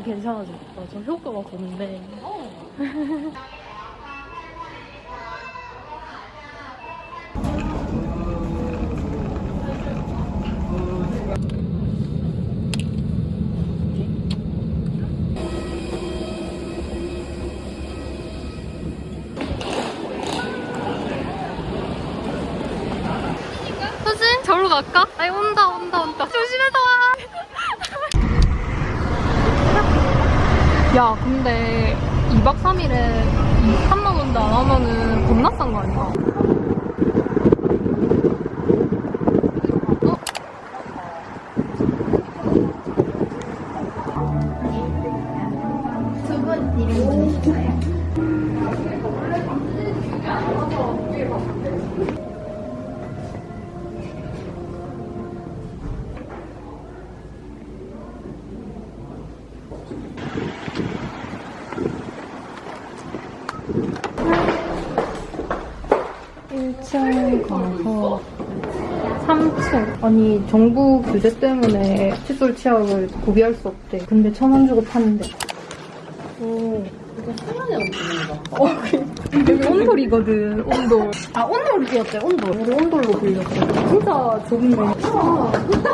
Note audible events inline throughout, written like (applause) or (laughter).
좀 괜찮아졌다. 저 효과가 보는데. 갈까? 아니 온다 온다 온다 조심해서 와 야, 근데 2박 3일에 3만 원도 안 하면은 겁나 싼 거 아니야? 층 가서 3층. 아니, 정부 규제 때문에 칫솔 치약을 구비할 수 없대. 근데 천 원 주고 파는데. 오. 이거 수면에 없는 거. 어, 여기 온돌이거든, 온돌. 아, 온돌 빌렸대, 온돌. 우리 온돌로 빌렸어. 진짜 좋은데. 아,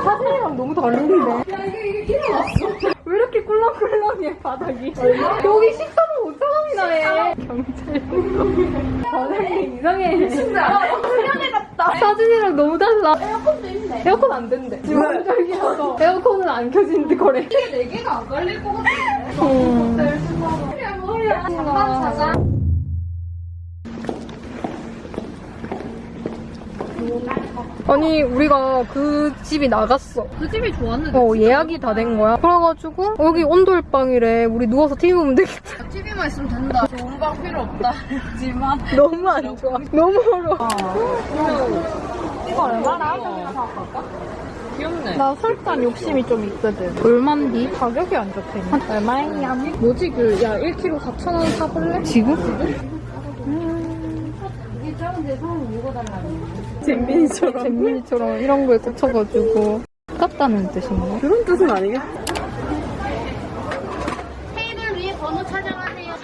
사진이랑 너무 다른데. 야, 이게, 이게 일어났어. 왜 이렇게 꿀렁꿀렁해, 바닥이. 여기 식사도 5,000원이나 해. 경찰. (laughs) 사장님 이상해. 진짜. 수면에 갔 다. 사진이랑 너무 달라. 에어컨도 있네. 에어컨 안 된대. 지금 환절기라서 (laughs) 에어컨은 안 켜지는데 거래. 이게 4개가 안 걸릴 것 같아. 음. 머리야, 머리야. 잠깐 자자. 아니 우리가 그 집이 나갔어. 그 집이 좋았는데 어 예약이 다 된 거야. 그래가지고 여기 온돌방이래. 우리 누워서 TV 보면 되겠다. TV만 있으면 된다 좋은 방 필요 없다 (laughs) 하지만 너무 안 좋아. 너무 어려워. 이거 얼마나? 귀엽네 나 설탕 욕심이 좀 있거든. 얼만디? 가격이 안 좋대. 얼마야? 뭐지 그 야 1kg 4,000원 사볼래? 지금? 잼민이처럼. 잼민이처럼 이런 거에 꽂혀가지고. 아깝다는 뜻인가? 그런 뜻은 아니겠지 테이블 위에 번호 찾아가세요.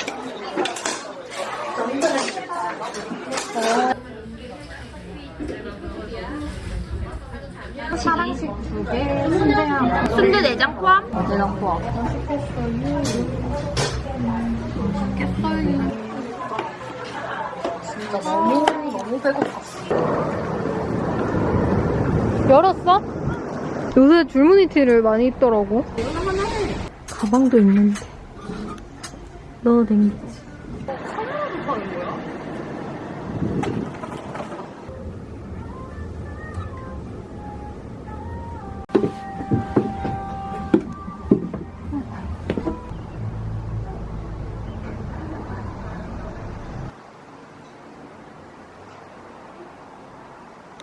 사랑식 두 개, 순대 하나. 순대 내장 포함? 어제랑 포함. 진짜 너무 너무 배고팠어 열었어? 요새 줄무늬 티를 많이 입더라고. 가방도 있는데. 넣어도 되겠지.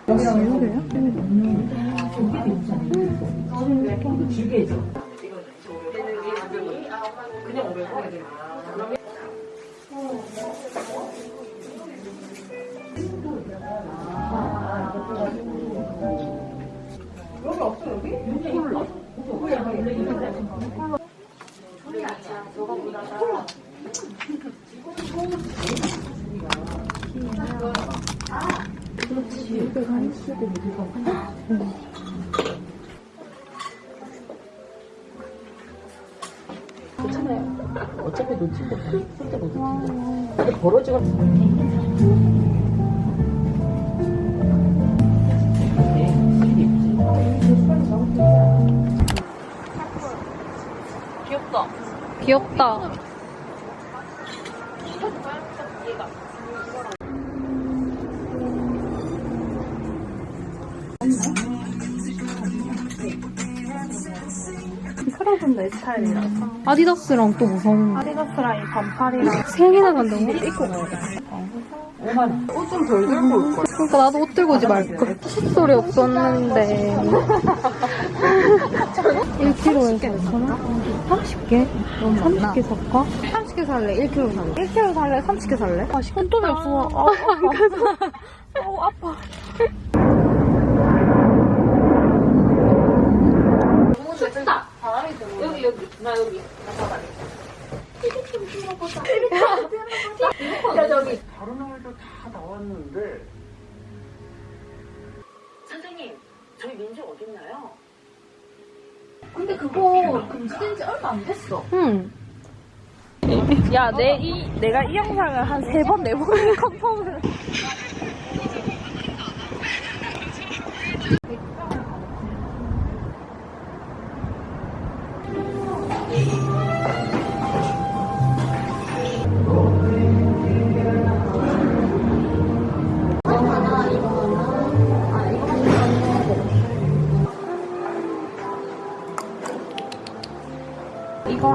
어차피 귀엽다. 좀내 스타일이라서. 아디다스랑 또 무서운 거. 아디다스랑 이 반팔이랑 세 개나 간다고? 입고 가야 돼. 옷좀 덜 들고 올 거야. 그러니까 나도 옷 들고 오지 말걸. 칫솔이 없었는데. 1kg에 4,000원? 30개? 30개 살까? 30개 살래? 1kg 살래? 1kg 살래? 30개 살래? 아, 손톱이 없어. 아, 아파. 아우, 아파. (laughs) 다 른 아이들 다 나왔는데 선생님, 저희 민지 어딨나요? 근데 그거 금지된 지 얼마 안 됐어. 응. 야, 내 이, 내가 이 영상을 한 세 번, 네 번 (laughs) 컨펌을.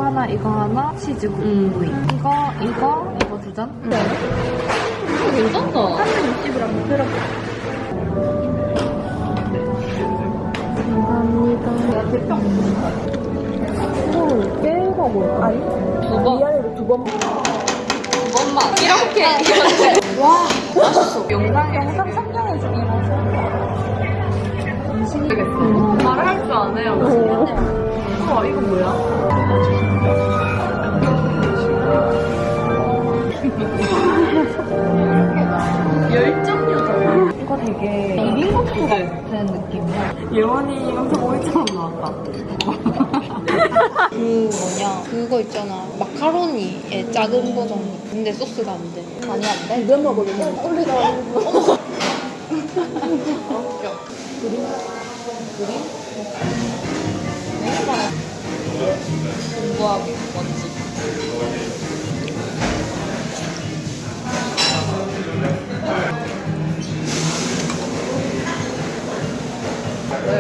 하나, 이거 하나, 치즈 구이. 이거, 이거, 이거 두 잔? 네. 괜찮다. 한번 육즙이랑 못 들어. 감사합니다. 야, 대평. 헐, 깨가 뭘까? 아니, 두 번. 미안해도 두 번. 두 번만. 이렇게. (laughs) 와, 맛있어. 영상, 영상 상장해서 입어서. 말할 줄 아네요. 우와, 이거 뭐야? 열정유다. 이거 되게 비빔국수 같은 느낌이야. 예원이 영상 오이처럼 나왔다. (laughs) 그 뭐냐 그거 있잖아 마카로니의 작은 버전 근데 소스가 안 돼. 아니, 안 돼? 이거 먹으면 올리가 (laughs) 공부하기 뭔지.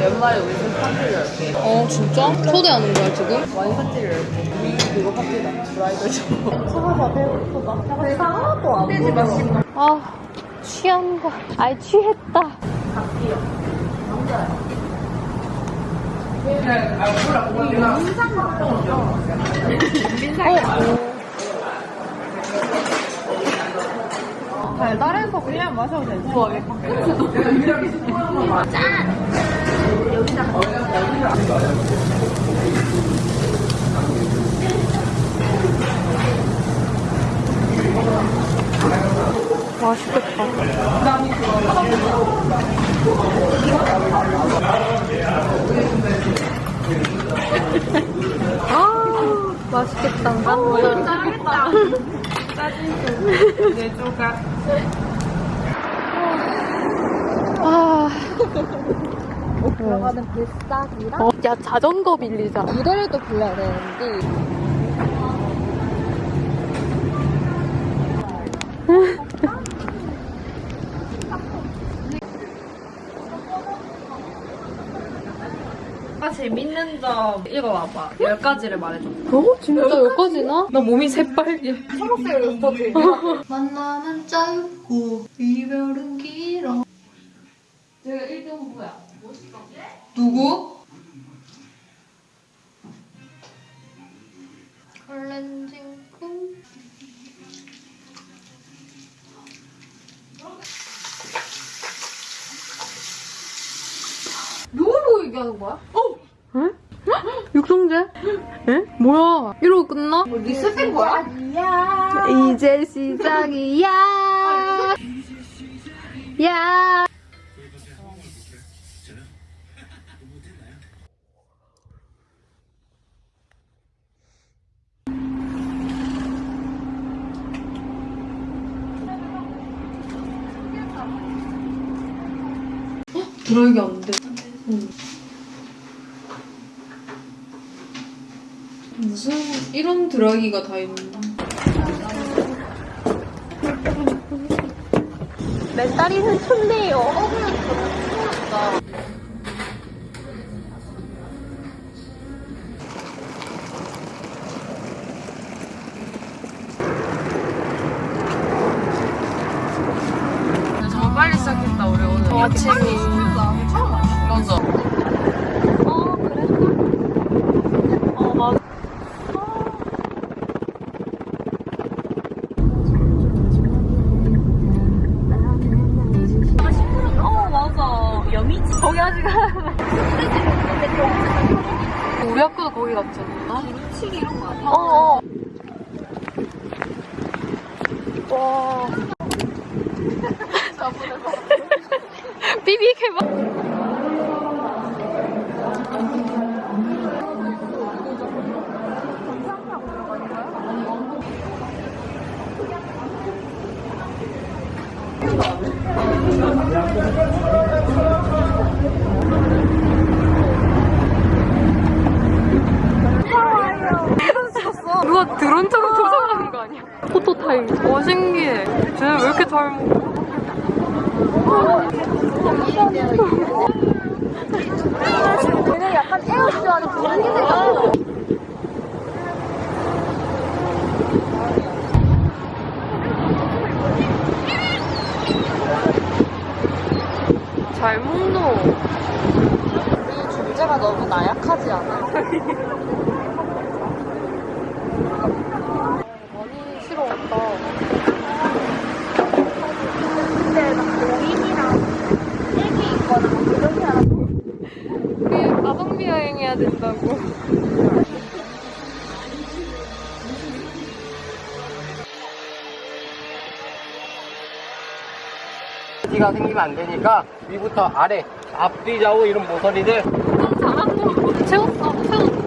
연말에 우리 집 파티를 열게. 어 진짜? 초대하는 거야 지금? 와인 파티를 열게. 그거 파티다. 브라이덜 쇼. 사과가 배고프다. 내가 하나도 안 마시고. 아 취한 거. 아이 취했다. 달달해서 그냥 마셔도 되지. 맛있겠다. 아 맛있겠다. 짜겠다. 짜증 내 조각. 아. 들어가는 비싸기랑 어, 야 자전거 빌리자. 두 대를 또 빌려야 되는데. (laughs) 재밌는 점 읽어봐봐. 열 가지를 말해줘. 어? 진짜 여기까지나? 나 몸이 새빨개. 더 들. (laughs) 만남은 짧고 이별은 길어. 제가 1등 후보야. 누구? 클렌징 kum. 누구 보고 얘기하는 거야? 육성재? 에? 뭐야? 이러고 끝나? 리셋 된 거야? 이제 시작이야. 야. 드라이기 안 돼. 드라이기가 다 있는데. 메다리는 촌대요. 억울했다 저거 빨리 시작했다 우리 오늘. 아침이 드론처럼 조정하는 거 아니야? 포토타임. 와, 신기해. 쟤네 왜 이렇게 잘 먹어? 잘 먹노. 이 존재가 너무 나약하지 않아? (laughs) 많이 싫어 왔다. 우리 여행해야 된다고. 기가 생기면 안 되니까 위부터 아래 앞뒤 좌우 이런 모서리들 잘한다. 채웠어, 채웠어.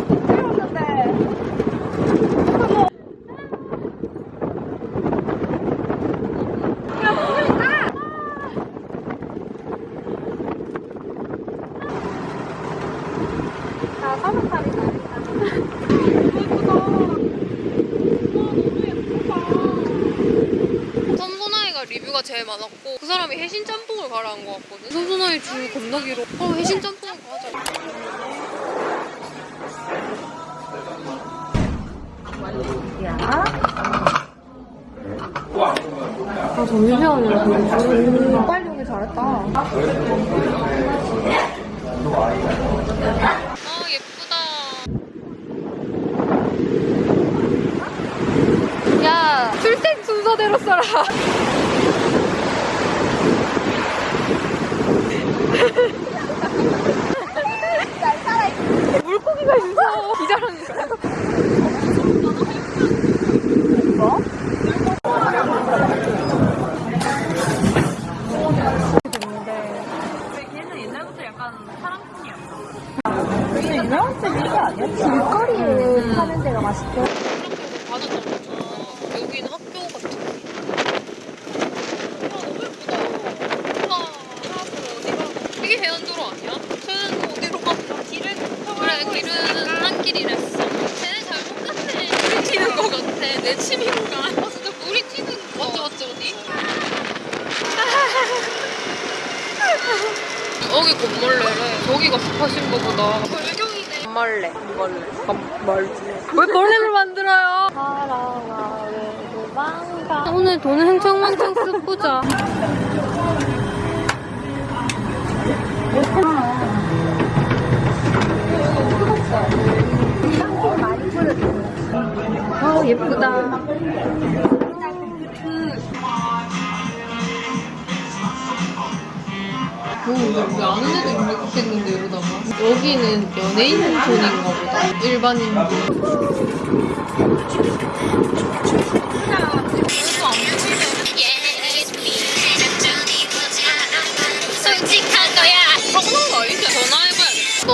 섬소나이가 리뷰가 제일 많았고 그 사람이 해신 짬뽕을 가라한 것 섬소나이 줄 길어 어 해신 짬뽕을 가자 아, 점심시간이라 그런지. 빨리 오길 잘했다. 아 예쁘다 야, 출생 순서대로 써라. 물고기가 있어. 기자라니까. 걔는 옛날부터 약간 사랑꾼이었어. 길거리에 파는 데가 맛있대. 받았던 거잖아 여기는 학교 같은 아 너무 예쁘다 우와 하나도 어디가 이게 해안도로 아니야? 쟤는 어디로 가? 길을 그래 길은 한 길이랬어 쟤네 잘못 갔네 물이 튀는 거 같아 내 침인가? 아 진짜 물이 튀는 거 맞지 맞지 어디? 여기 곰벌레래 저기가 습하신 거보다 골경이네 멀래, 멀래, 멀래. 왜 벌레를 만들어요? 오늘 돈을 흥청망청 쓰고자 아 예쁘다. 오, 여기 아는 애도 입력했는데 여기다가? 여기는 연예인 존인가 보다. 일반인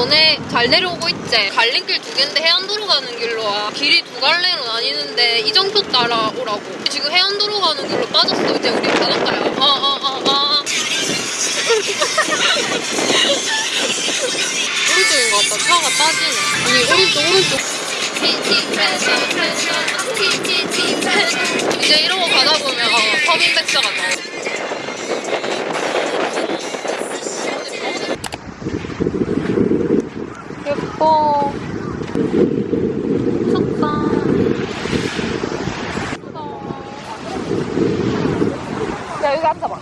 너네 잘 내려오고 있지? 갈림길 두 개인데 해안도로 가는 길로 와 길이 두 갈래로 나뉘는데 이정표 따라오라고 지금 해안도로 가는 길로 빠졌어 이제 우리 바닷가야 어어어어 (laughs) 오른쪽인 것 같다. 차가 따지네. 아니, 오른쪽, 오른쪽. 이제 이러고 가다 보면, 어, 서민백사가 나와. 예뻐. 미쳤다. 야, 여기 앉아봐.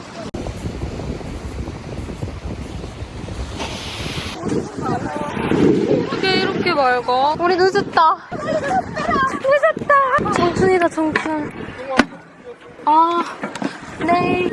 어떻게 이렇게 맑아? 우리 늦었다. 늦었다. 청춘이다, 청춘. 아, 네.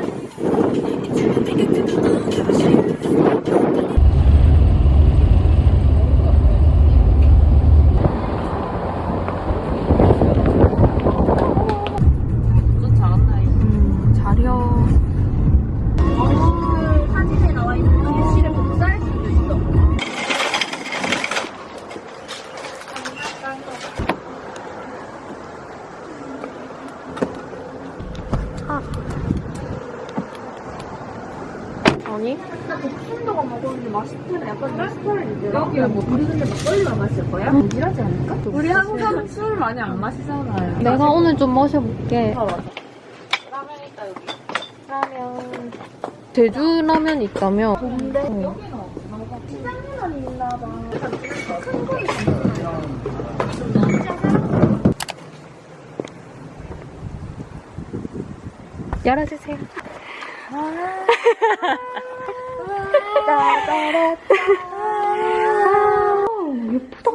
마셔볼게. 아, 맞아. 라면 있다, 여기. 라면. 제주 라면 있다며? 근데 어. 여기는 있나 봐. 큰거 있어. 열어주세요. (laughs) 예쁘다.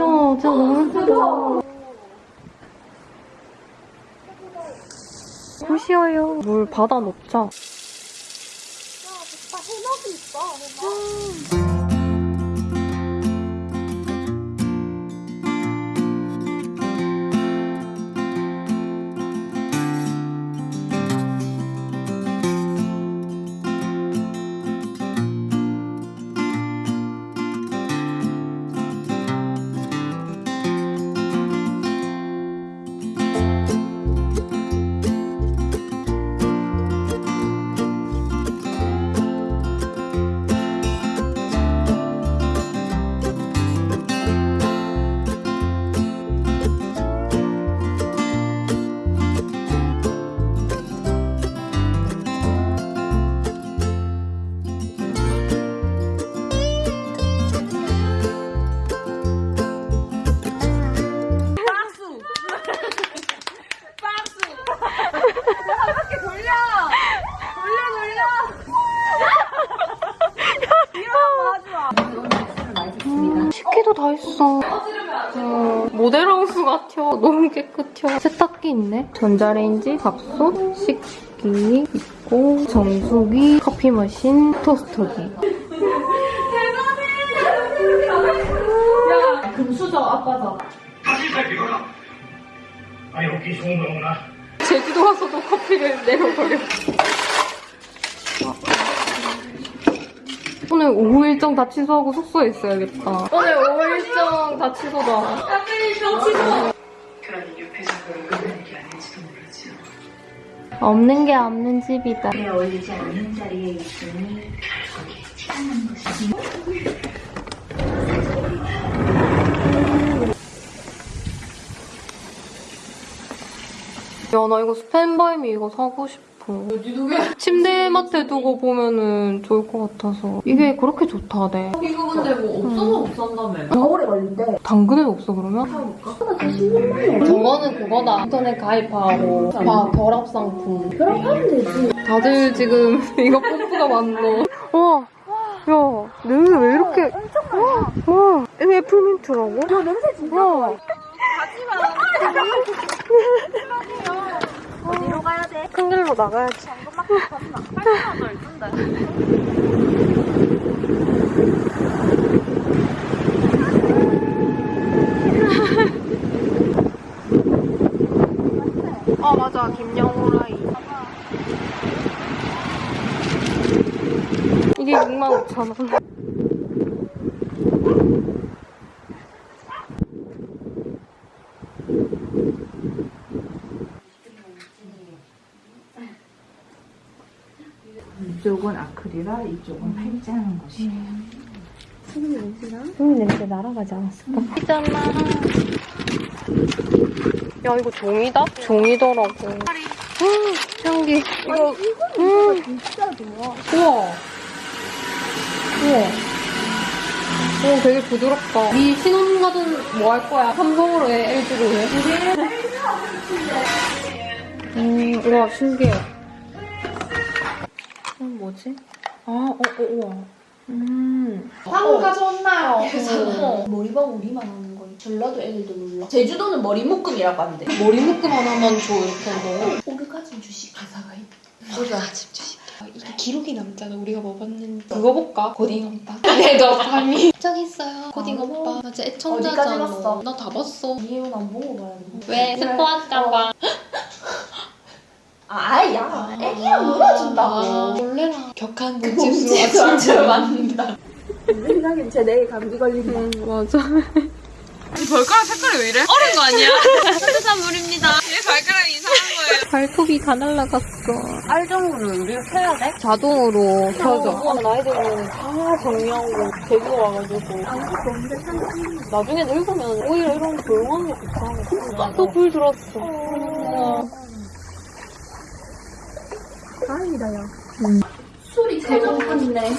야, 진짜 너무 예쁘다. 보시어요. 물 받아 놓자. 식기도 깨끗해. 세탁기 있네. 전자레인지, 밥솥, 식기 있고, 정수기, 커피 머신, 토스터기. 아니 여기 좋은 거구나. 제주도 와서도 커피를 내려버려. 오늘 오후 일정 다 취소하고 숙소에 있어야겠다. 오늘 오후 일정 다 취소다. 그러니 유폐적으로 끝나는 게 아닐지도 모르죠. 없는 게 없는 집이다. 에 어울리지 않는 자리에 있으니 결국에 치닫는 것이 야, 나 이거 스탠바이미 이거 사고 싶어. 어디 두개? 침대 맡에 두고 보면은 좋을 것 같아서. 이게 그렇게 좋다대. 이거 근데 뭐 없어서 못 산다며. 더 오래 걸린대. 당근은 없어, 그러면? 저거는 그거다. 인터넷 가입하고, 막 결합 상품. 결합하면 되지. 다들 지금 (laughs) 이거 뽀뽀가 많노. 와, 야, 냄새 왜 이렇게. 엄청 많아. 와, 이거 애플민트라고? 야, 냄새 진짜. 와, (laughs) (laughs) 어디로 가야 돼? 큰 길로 나가야지. 아, 맞아. 김영호라이. 이게 65,000원. 이쪽은 아크릴화, 이쪽은 것이에요. 음, 냄새 날아가지 않았을까? 있잖아. 야, 이거 종이다? 종이더라고. 음, 향기. 이거, 음. 진짜 좋아. 우와. 우와. 오, 되게 부드럽다. 이 신혼 가든 뭐 할 거야? 삼성으로 해? LG로 해? (laughs) 음, 우와, 신기해. 이건 뭐지? 아, 어, 어, 우와. 음. 한국 가져왔나요? 그래서 머리방 우리만 하는 거예요. 전라도 애들도 몰라. 제주도는 머리 묶음이라고 하는데. 머리 묶음 하나만 줘 이렇게 한다고? 오르가즘 주식 가사가 있. 오르가즘 주식. 이게 기록이 남잖아 우리가 뭐 봤는지. 그거 볼까? 고딩 오빠. 내가 밤이. 저기 있어요. 고딩 오빠. 맞아 어디까지 애청자잖아. 봤어? 나다 봤어. 이해원 안 보고 봐야 돼. 왜 스포할까봐. (laughs) 아, 아야. 애기야 놀아준다고. 원래랑 격한 그 몸짓으로 아침을 맞는다. 생각엔 제 내일 감기 걸린다. 맞아. 발가락 색깔이 왜 이래? 어른 거 아니야? 수산물입니다. 얘 발가락이 이상한 거예요. 발톱이 다 날라갔어. 알정으로 우리가 켜야 돼? 자동으로 켜져. 나이들은 다 정리하고 데리고 와가지고. 나중에 늙으면 오히려 이런 거 조용한 게 좋다. 또불 들었어. 술이 제일 많네.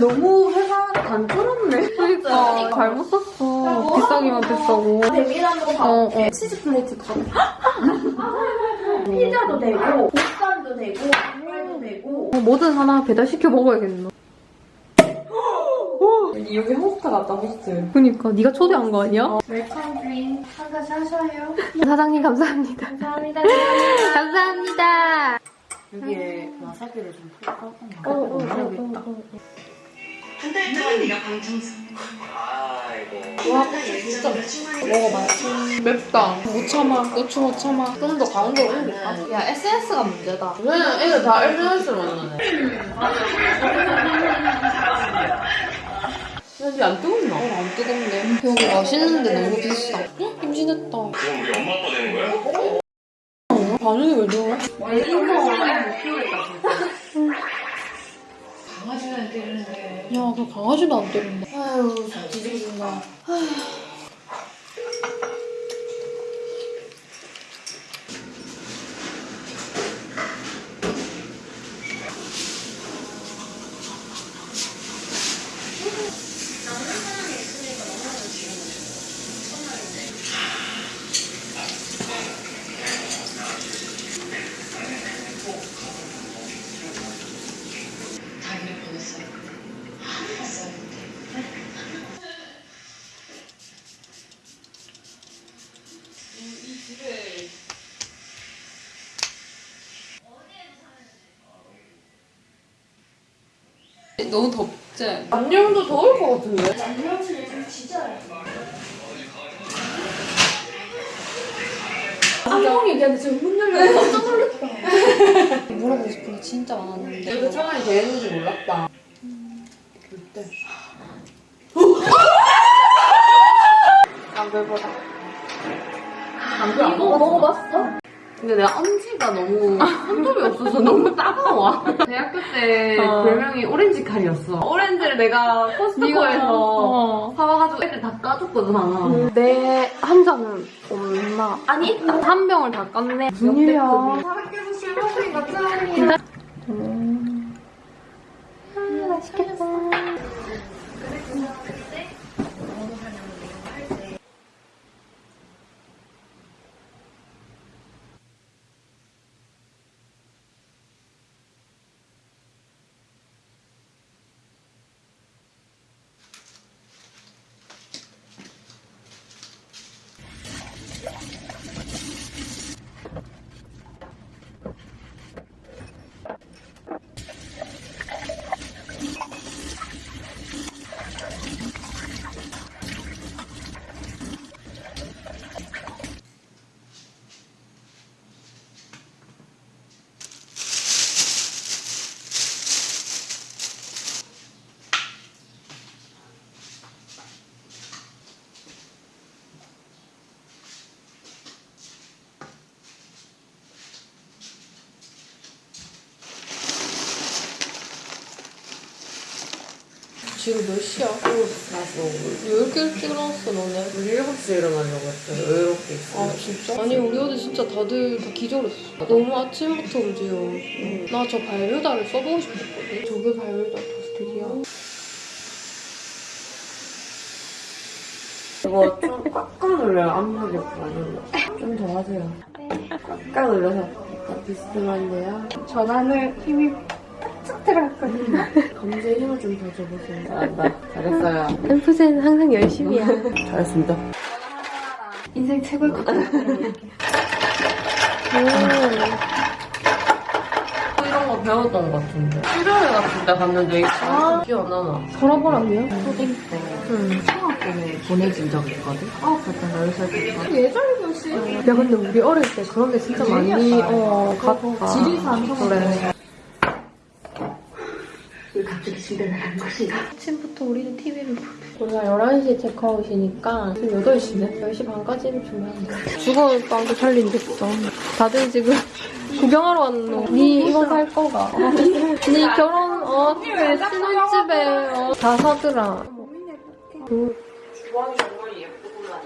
너무 회사 단조롭네. 그러니까 잘못 샀어. 비싸기만 비싸고. 대비라는 거 봐. 어, 어. 치즈 플레이트 가 (laughs) 피자도 되고, 볶음도 되고, 닭발도 되고. 어, 뭐든 하나 배달시켜 먹어야겠노. 여기 호스트 같다, 호스트. 그니까 네가 초대한 거 아니야? 웰컴 드링 한 가지 하셔요. (laughs) 사장님 감사합니다. 감사합니다. 감사합니다. 여기에 와사비를 좀 풀까? 어, 어, 어, 어, 어. 한달 동안 네가 방청석. 아이고. 와, 진짜 먹어봐요. 맵다. 못 참아. 고추 못 참아. 좀 더 가운데로 옮길까? 야, SNS가 문제다. 왜 애들 다 SNS를 만나네. (laughs) 여기 안 뜨겁나? 어, 안 뜨겁네. 여기 맛있는데 너무 비싸. 헉, 임신했다. 그럼 우리 엄마 아빠 되는 거야? 반응이 왜 저래? 강아지는 때리는데. 야, 그 강아지도 안 때린다. 아유, 뒤집어진다. 자기 너무 덥지? 안녕도 더울 것 같은데? 요즘 진짜. 안녕이 걔한테 지금 문 열려 깜짝 놀랐다. (laughs) 물어보고 싶은 게 진짜 많았는데. 이거 창안이 되는지 몰랐다. 그때. 안배보다. 안배 안 먹어 먹어봤어? 근데 내가 엄지가 너무 손톱이 없어서 너무 따가워. (laughs) 대학교 때 어. 별명이 오렌지 칼이었어. 오렌지를 내가 코스트코에서 어. 사와가지고 애들 다 까줬거든, 하나. 내한 잔은 엄마. 아니, 한 병을 다 깠네. 무슨 일이야. 학교에서 술 먹으니까 짠이야. 음. 아, 맛있겠다. 지금 몇 시야? 왜 이렇게 일찍 일어났어, 너네? 우리 7시에 일어나려고 했어. 여유롭게 있어. 아, 진짜? 아니, 우리 어제 진짜 다들 다 기절했어. 너무 아침부터 그지요. 나저 발효다를 써보고 싶었거든. 저게 발효다 토스트기야. 이거 좀 꽉꽉 눌러요. 안 보겠고. 좀더 하세요. 꽉꽉 눌러서 비스듬한데요. 전환을 들어갔거든요. 검지에 힘을 좀 더 줘보세요. 잘한다. 잘했어요. 템프센 항상 열심히야. 잘했습니다. 인생 최고의 것 같아요. 이런 거 배웠던 것 같은데. 수련회 같은 데 갔는데 아, 기억 안 나나? 돌아보라고요? 초딩 때 초등학교에 보내진 적이 있거든? 아홉 살 때나 열살 때인가? 예전이었지. 야, 근데 우리 어릴 때 그런 게 진짜 많이, 어, 갔다. 지리산 그래. 집에 나간 것이다. 아침부터 우리는 TV를 보고. 우리가 11시에 체크아웃이니까 지금 8시네? 10시 반까지는 준비하면 죽어올 빵도 살린댔어. 다들 지금 (laughs) 구경하러 왔노. 니 이거 살 거가. 어. 니 결혼, 어, 신혼집에, 어, 다 사더라. 그, 주방이 정말 예쁘구나.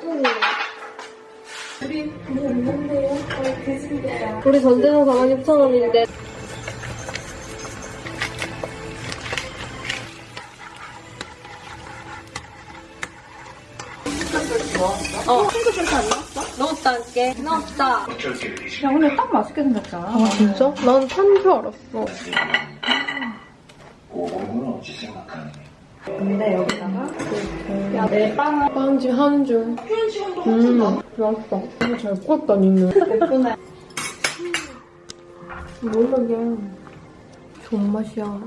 우리 전재산 4만 6천 원인데. 어. 넣었다 할게. 넣었다. 야, 근데 딱 맛있게 생겼잖아. 아, 진짜? 난 탄 줄 알았어. 근데 여기다가 야, 내 빵. 빵지 한 줄. 음, 맛있어. 이거 잘 구웠다, 니는. 예쁘네. 몰라, 그냥. 좋은 맛이야.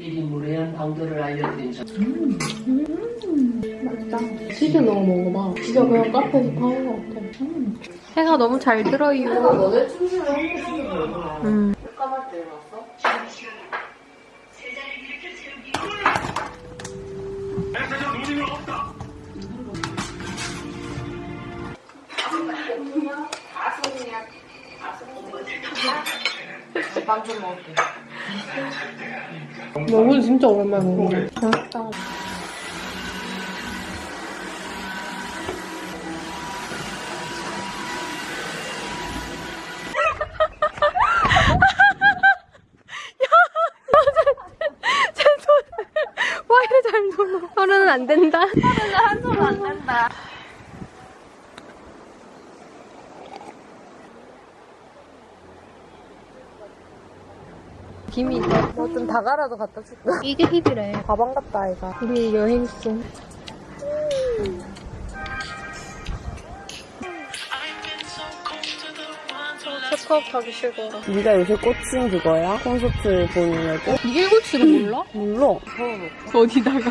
미리 무례한 방도를 알려드린 저 치즈 넣어 먹어봐. 진짜 그냥 카페에서 파는 것 같아. 해가 너무 잘 들어요. 너네 춤추는 한국에서 음. 까맣게 일어났어? 빵 좀 먹을게. 먹을 진짜 오랜만에 먹네. 맛있다. (laughs) 안 된다 서른은 한 손은 안 된다 김이 뭐좀 다가라도 갖다 줄까? 이게 힙이래 가방 같다 아이가 우리 여행송 체크아웃 하기 싫어 네가 요새 꽂힌 그거야? 콘서트 보느냐고? 이게 일곱시를 몰라? 몰라. 어디다가 (laughs)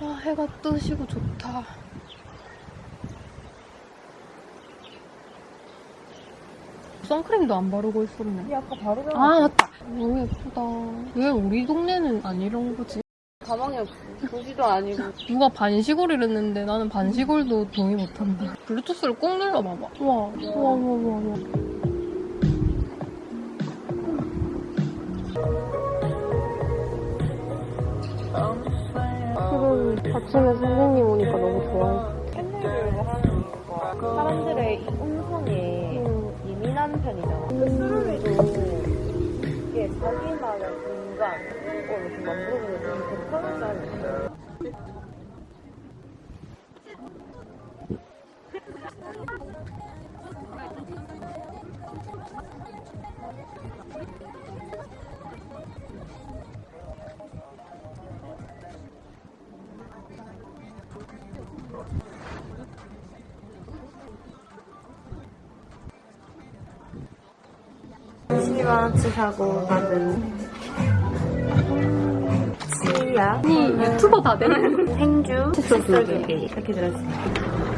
아 해가 뜨시고 좋다 선크림도 안 바르고 있었네. 아까 바로 아. 맞다. 너무 예쁘다. 왜 우리 동네는 안 이런 거지? 가방에 보지도 아니고. 누가 반시골을 했는데 나는 반시골도 동의 못한다. 블루투스를 꼭 눌러봐봐. 와 와 와 와 와. 지금 아침에 선생님 오니까 너무 좋아해. 사 예민한 편이잖아. 술도 이게 자기만의 공간, 이거를 좀 만들어주는 되게 괜찮은 사람이야. 시 사고 받은 치약, 아니 유튜버 다 되네 생주, 칫솔 두 개. 이렇게 들었습니다.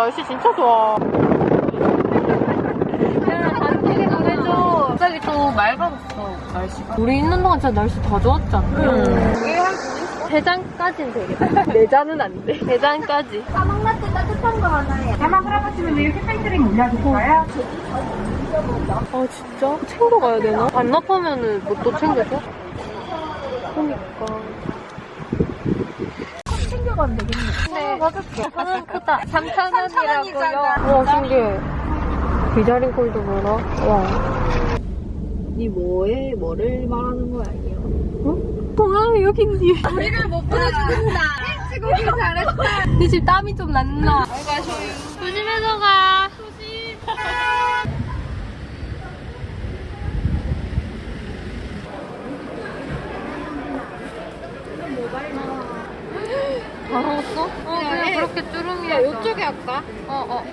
날씨 진짜 좋아. 야, 단톡에 보내줘. 갑자기 또 맑아졌어, 날씨가. 우리 있는 동안 진짜 날씨 다 좋았잖아. 응. 대장까지는 되겠다. 내장은 안 돼. 대장까지. 까망라떼 따뜻한 거 하나에. 아 진짜? 챙겨가야 되나? 반납하면은 뭐 또 챙겨줘? 그러니까 가면 되겠네 네 맞았어 하나는 크다 3,000원이라고요 와 신기해 비자린 콜도 뭐라? 와 니 뭐에 뭐를 말하는 거야 이게? 동아 여기 있니? 우리를 못 보내준다. 찍고기 잘했어. 니집 땀이 좀 났나? 조심해서 가. 다 먹었어? 어 그냥 그렇게 쭈름이 야 이쪽에 할까? 어어